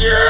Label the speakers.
Speaker 1: Yeah!